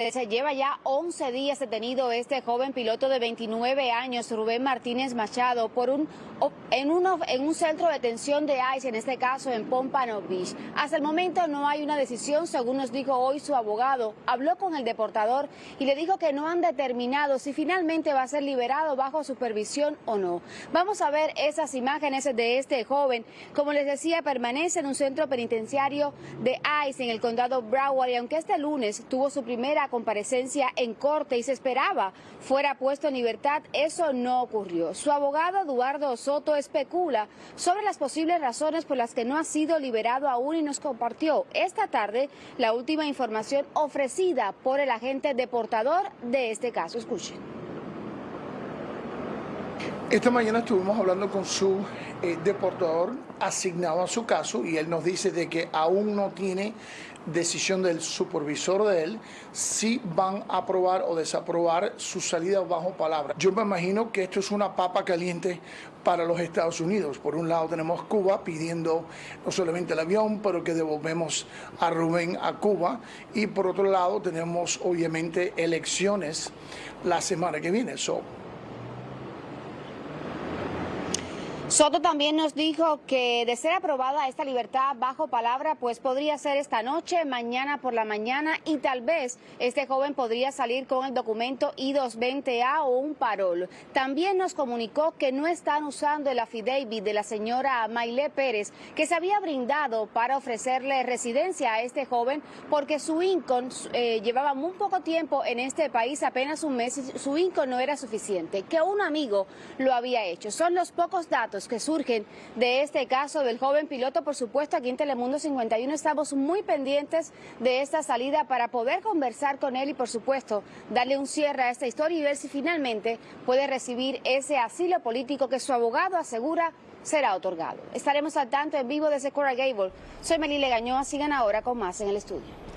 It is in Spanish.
Se lleva ya 11 días detenido este joven piloto de 29 años, Rubén Martínez Machado, por un, en, un centro de detención de ICE, en este caso en Pompano Beach. Hasta el momento no hay una decisión, según nos dijo hoy su abogado. Habló con el deportador y le dijo que no han determinado si finalmente va a ser liberado bajo supervisión o no. Vamos a ver esas imágenes de este joven. Como les decía, permanece en un centro penitenciario de ICE en el condado Broward y aunque este lunes tuvo su primera comparecencia en corte y se esperaba fuera puesto en libertad, eso no ocurrió. Su abogado Eduardo Soto especula sobre las posibles razones por las que no ha sido liberado aún y nos compartió esta tarde la última información ofrecida por el agente deportador de este caso. Escuchen. Esta mañana estuvimos hablando con su eh, deportador asignado a su caso y él nos dice de que aún no tiene decisión del supervisor de él si van a aprobar o desaprobar su salida bajo palabra. Yo me imagino que esto es una papa caliente para los Estados Unidos. Por un lado tenemos Cuba pidiendo no solamente el avión, pero que devolvemos a Rubén a Cuba. Y por otro lado tenemos obviamente elecciones la semana que viene. Soto también nos dijo que de ser aprobada esta libertad bajo palabra, pues podría ser esta noche, mañana por la mañana y tal vez este joven podría salir con el documento I-220A o un parol. También nos comunicó que no están usando el affidavit de la señora Maile Pérez, que se había brindado para ofrecerle residencia a este joven porque su income eh, llevaba muy poco tiempo en este país, apenas un mes, su income no era suficiente, que un amigo lo había hecho. Son los pocos que surgen de este caso del joven piloto. Por supuesto, aquí en Telemundo 51 estamos muy pendientes de esta salida para poder conversar con él y, por supuesto, darle un cierre a esta historia y ver si finalmente puede recibir ese asilo político que su abogado asegura será otorgado. Estaremos al tanto en vivo desde Cora Gable. Soy Melile Gañoa. Sigan ahora con más en el estudio.